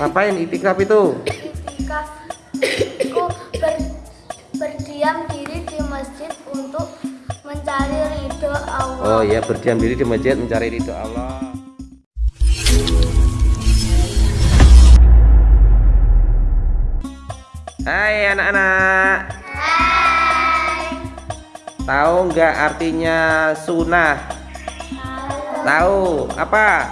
Ngapain itikaf itu? Itikaf ku ber, berdiam diri di masjid untuk mencari ridho Allah. Oh ya, berdiam diri di masjid mencari ridho Allah. Hai anak-anak. Tahu nggak artinya sunnah? Tahu apa?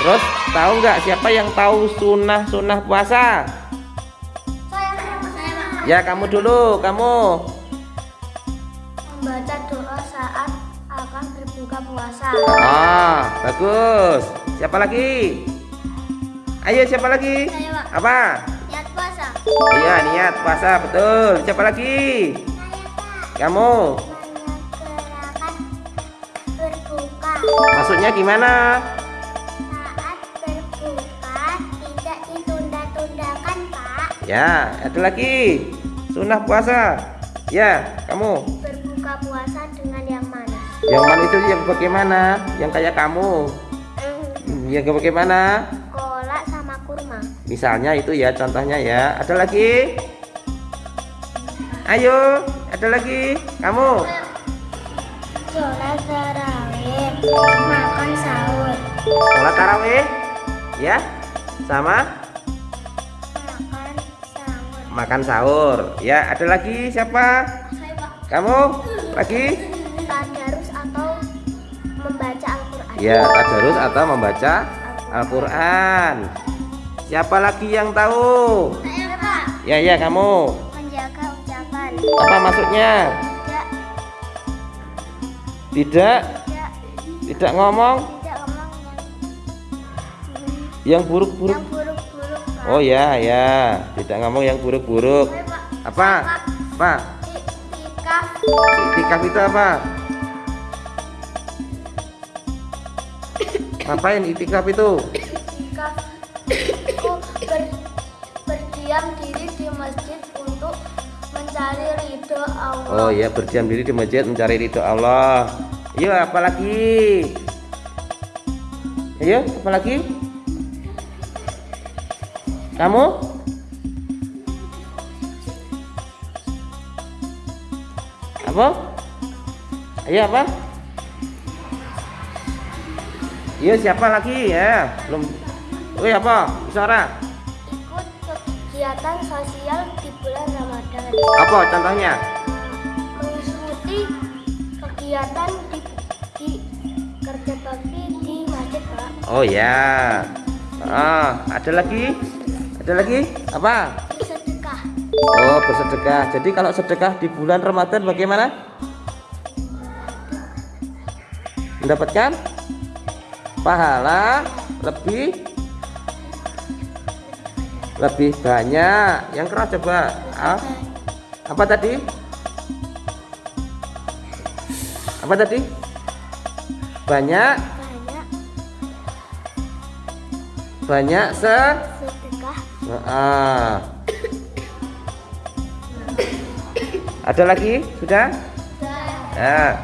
Terus tahu nggak siapa yang tahu sunnah sunnah puasa? Saya saya Ya kamu dulu, kamu. membaca doa saat akan berbuka puasa. Ah, bagus. Siapa lagi? Ayo siapa lagi? Saya, Pak. Apa? Niat puasa. Iya niat puasa betul. Siapa lagi? Kamu. Menyegerakan berbuka. Maksudnya gimana? Ya, ada lagi. Sunnah puasa. Ya, kamu. Berbuka puasa dengan yang mana? Yang mana itu yang bagaimana? Yang kayak kamu. Hmm, Yang bagaimana? Kolak sama kurma. Misalnya itu ya contohnya ya. Ada lagi? Ayo, ada lagi. Kamu. Sholat tarawih, makan sahur, Sholat tarawih. Ya. Sama. Makan sahur. Ya, ada lagi siapa? Saya Pak, Kamu? Lagi? tadarus atau membaca Al-Quran. Ya, tadarus atau membaca Al-Qur'an. Siapa lagi yang tahu? Saya Pak, Ya, ya kamu. menjaga ucapan. Apa maksudnya? Tidak, Tidak tidak, tidak ngomong tidak ngomong yang yang buruk-buruk. Oh ya, ya. Tidak ngomong yang buruk-buruk. Apa? Apa? Itikaf itu apa? Ngapain itikaf itu? Iktikaf ku ber, berdiam diri di masjid untuk mencari ridho Allah. Oh ya, berdiam diri di masjid mencari ridho Allah. Yuk, apa lagi? Ayo, apa lagi? Kamu? Apa? Ayo apa? Iya siapa lagi ya? Belum. Wih apa? Suara. Ikut kegiatan sosial di bulan Ramadan. Apa contohnya? Mengikuti kegiatan di, di kerja bakti di masjid, Pak. Oh ya. Ah, ada lagi? Ada lagi? Apa? Sedekah. Oh, bersedekah. Jadi kalau sedekah di bulan Ramadan bagaimana? Mendapatkan pahala lebih lebih banyak. Yang keras coba. Ah, apa tadi? Apa tadi? Banyak Banyak banyak se. Ah. Ada lagi? Sudah? Ya.